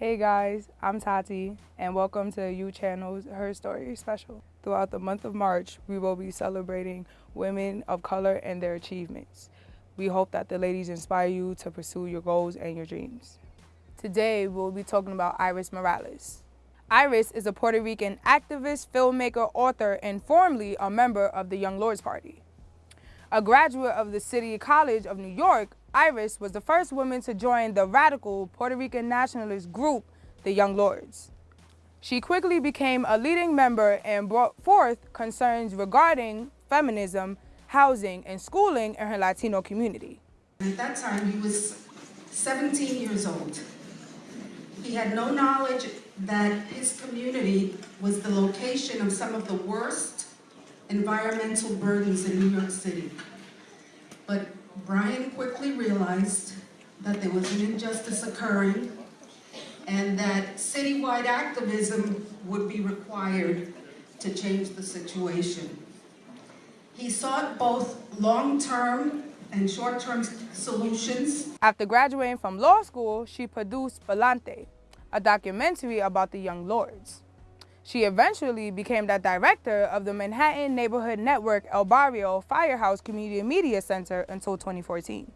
Hey guys, I'm Tati, and welcome to U Channel's Her Story special. Throughout the month of March, we will be celebrating women of color and their achievements. We hope that the ladies inspire you to pursue your goals and your dreams. Today, we'll be talking about Iris Morales. Iris is a Puerto Rican activist, filmmaker, author, and formerly a member of the Young Lords Party. A graduate of the City College of New York, Iris was the first woman to join the radical Puerto Rican nationalist group, the Young Lords. She quickly became a leading member and brought forth concerns regarding feminism, housing, and schooling in her Latino community. At that time, he was 17 years old. He had no knowledge that his community was the location of some of the worst environmental burdens in New York City. But Brian quickly realized that there was an injustice occurring and that citywide activism would be required to change the situation. He sought both long-term and short-term solutions. After graduating from law school, she produced Palante, a documentary about the Young Lords. She eventually became the director of the Manhattan Neighborhood Network El Barrio Firehouse Community Media Center until 2014.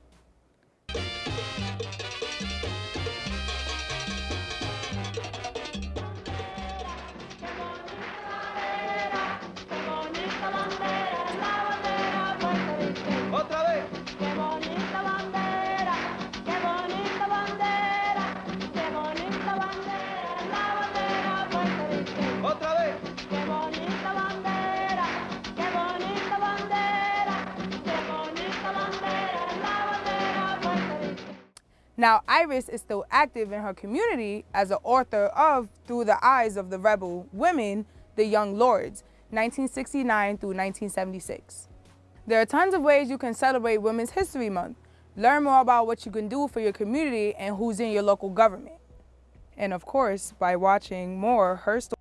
Now, Iris is still active in her community as an author of Through the Eyes of the Rebel Women, The Young Lords, 1969 through 1976. There are tons of ways you can celebrate Women's History Month. Learn more about what you can do for your community and who's in your local government. And of course, by watching more Her Story